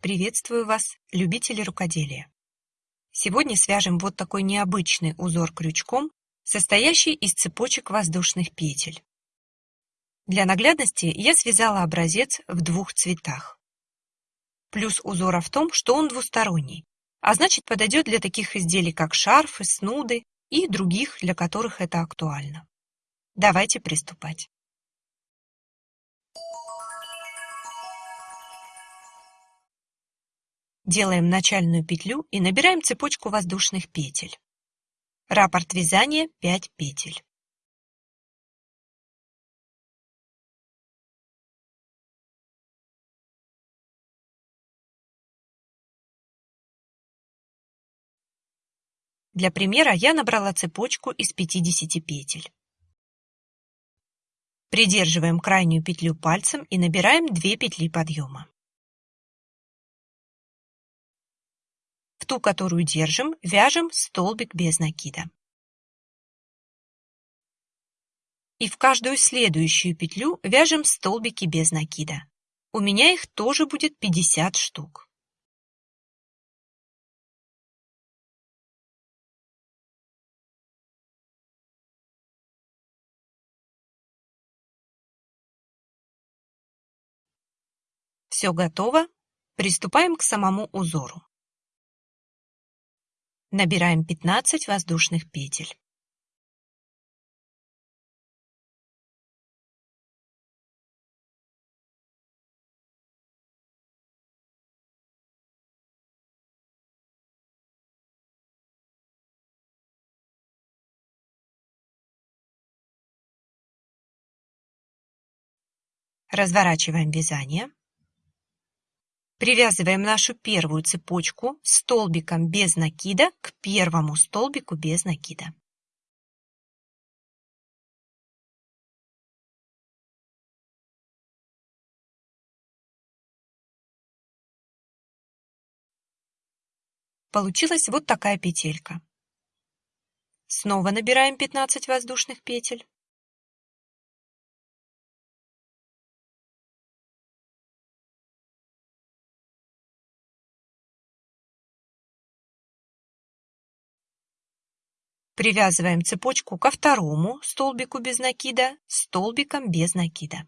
Приветствую вас, любители рукоделия! Сегодня свяжем вот такой необычный узор крючком, состоящий из цепочек воздушных петель. Для наглядности я связала образец в двух цветах. Плюс узора в том, что он двусторонний, а значит подойдет для таких изделий, как шарфы, снуды и других, для которых это актуально. Давайте приступать. Делаем начальную петлю и набираем цепочку воздушных петель. Раппорт вязания 5 петель. Для примера я набрала цепочку из 50 петель. Придерживаем крайнюю петлю пальцем и набираем 2 петли подъема. Ту, которую держим, вяжем столбик без накида. И в каждую следующую петлю вяжем столбики без накида. У меня их тоже будет 50 штук. Все готово. Приступаем к самому узору. Набираем 15 воздушных петель. Разворачиваем вязание. Привязываем нашу первую цепочку столбиком без накида к первому столбику без накида. Получилась вот такая петелька. Снова набираем 15 воздушных петель. Привязываем цепочку ко второму столбику без накида столбиком без накида.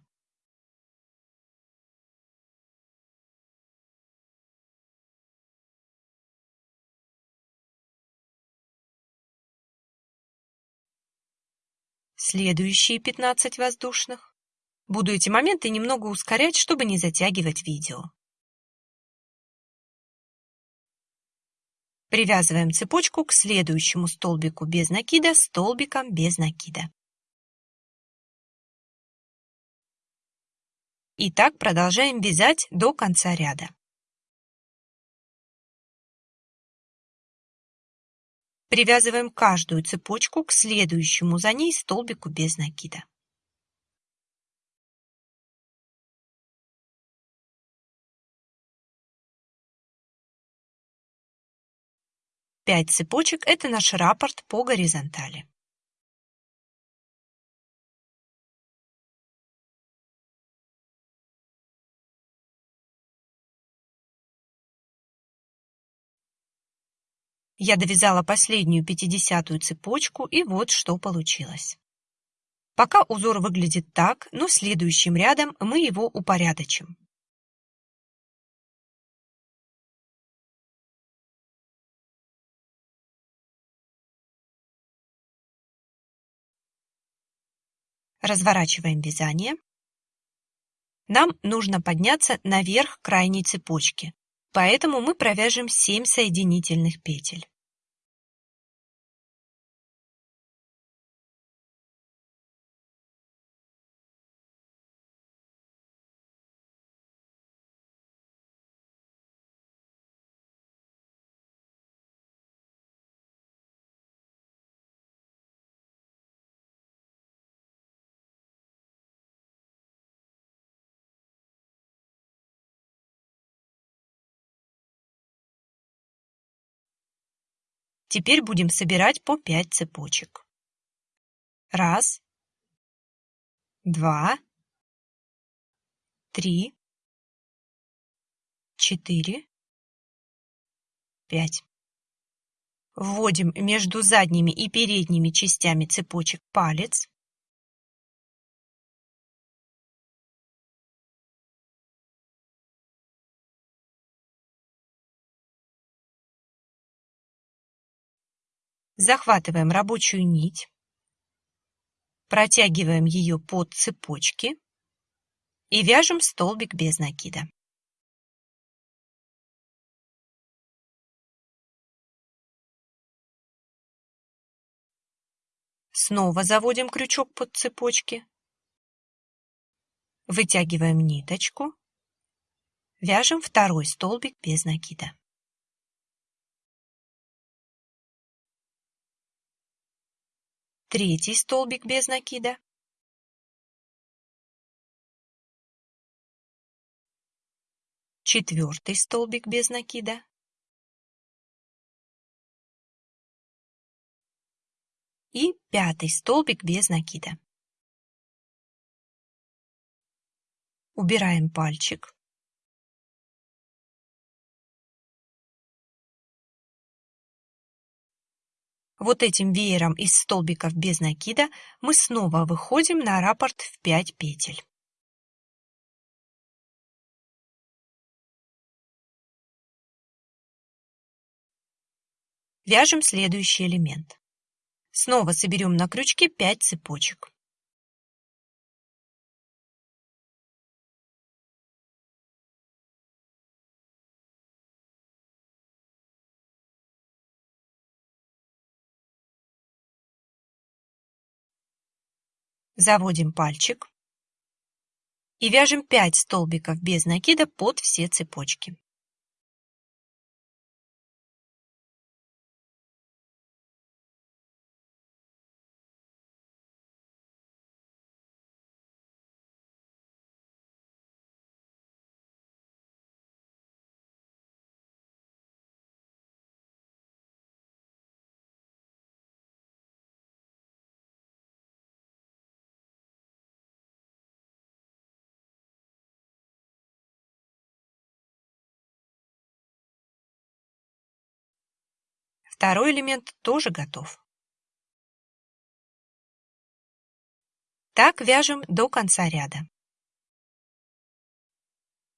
Следующие 15 воздушных. Буду эти моменты немного ускорять, чтобы не затягивать видео. Привязываем цепочку к следующему столбику без накида столбиком без накида. И так продолжаем вязать до конца ряда. Привязываем каждую цепочку к следующему за ней столбику без накида. 5 цепочек – это наш раппорт по горизонтали. Я довязала последнюю пятидесятую цепочку, и вот что получилось. Пока узор выглядит так, но следующим рядом мы его упорядочим. Разворачиваем вязание. Нам нужно подняться наверх крайней цепочки, поэтому мы провяжем 7 соединительных петель. Теперь будем собирать по 5 цепочек. Раз, два, три, четыре, пять. Вводим между задними и передними частями цепочек палец. Захватываем рабочую нить, протягиваем ее под цепочки и вяжем столбик без накида. Снова заводим крючок под цепочки. Вытягиваем ниточку. Вяжем второй столбик без накида. Третий столбик без накида. Четвертый столбик без накида. и пятый столбик без накида. Убираем пальчик. Вот этим веером из столбиков без накида мы снова выходим на раппорт в 5 петель. Вяжем следующий элемент. Снова соберем на крючке 5 цепочек. Заводим пальчик и вяжем 5 столбиков без накида под все цепочки. Второй элемент тоже готов. Так вяжем до конца ряда.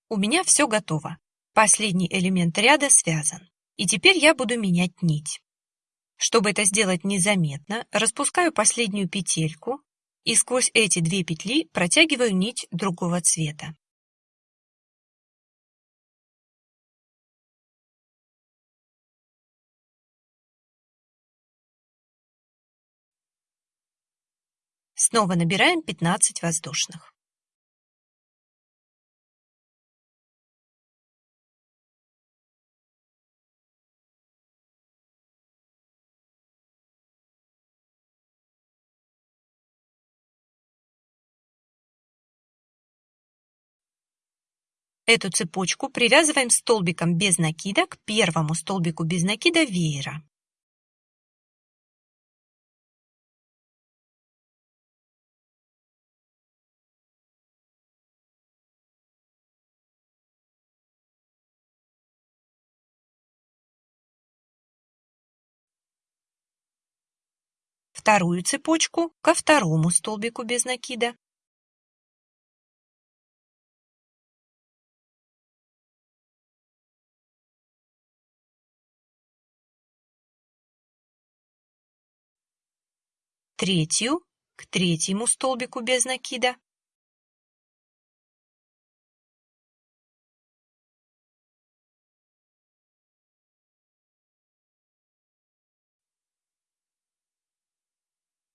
У меня все готово. Последний элемент ряда связан. И теперь я буду менять нить. Чтобы это сделать незаметно, распускаю последнюю петельку и сквозь эти две петли протягиваю нить другого цвета. Снова набираем 15 воздушных. Эту цепочку привязываем столбиком без накида к первому столбику без накида веера. Вторую цепочку ко второму столбику без накида. Третью к третьему столбику без накида.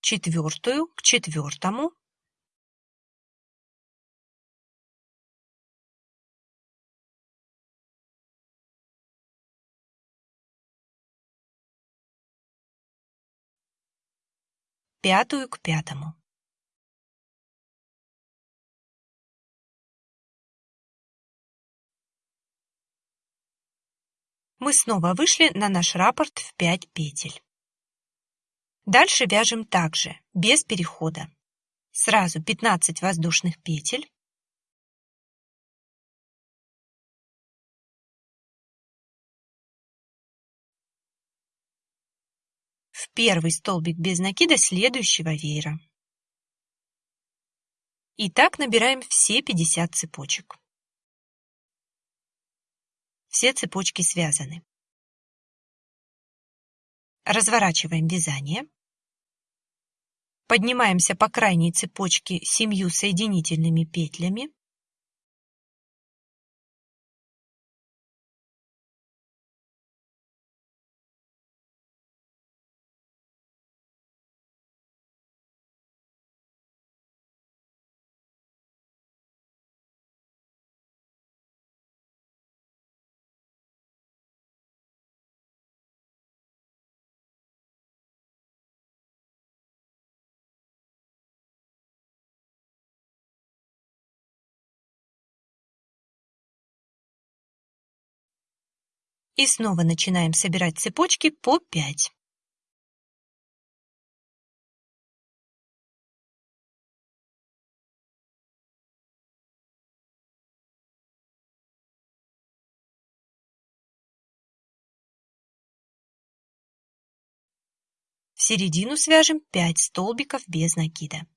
Четвертую к четвертому пятую к пятому. Мы снова вышли на наш раппорт в 5 петель. Дальше вяжем также, без перехода. Сразу 15 воздушных петель. В первый столбик без накида следующего веера. И так набираем все 50 цепочек. Все цепочки связаны. Разворачиваем вязание. Поднимаемся по крайней цепочке семью соединительными петлями. И снова начинаем собирать цепочки по 5. В середину свяжем 5 столбиков без накида.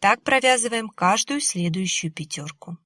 Так провязываем каждую следующую пятерку.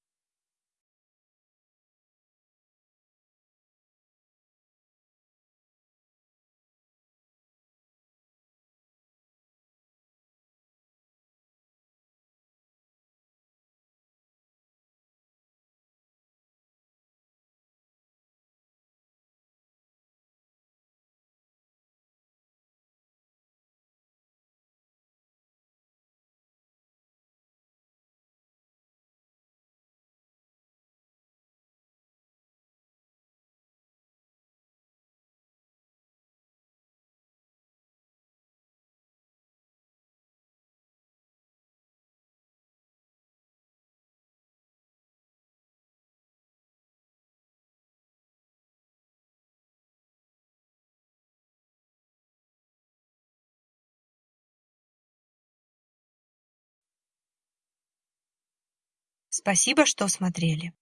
Спасибо, что смотрели.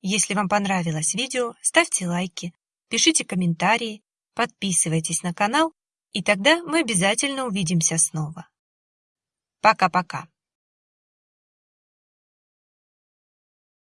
Если вам понравилось видео, ставьте лайки, пишите комментарии, подписывайтесь на канал, и тогда мы обязательно увидимся снова. Пока-пока.